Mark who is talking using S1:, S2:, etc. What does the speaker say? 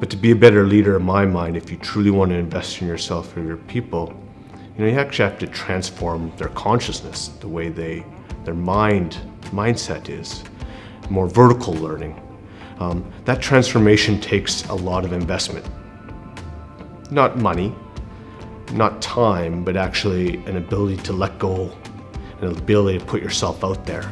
S1: But to be a better leader in my mind, if you truly want to invest in yourself or your people, you know, you actually have to transform their consciousness, the way they, their mind, mindset is, more vertical learning. Um, that transformation takes a lot of investment. Not money, not time, but actually an ability to let go, an ability to put yourself out there.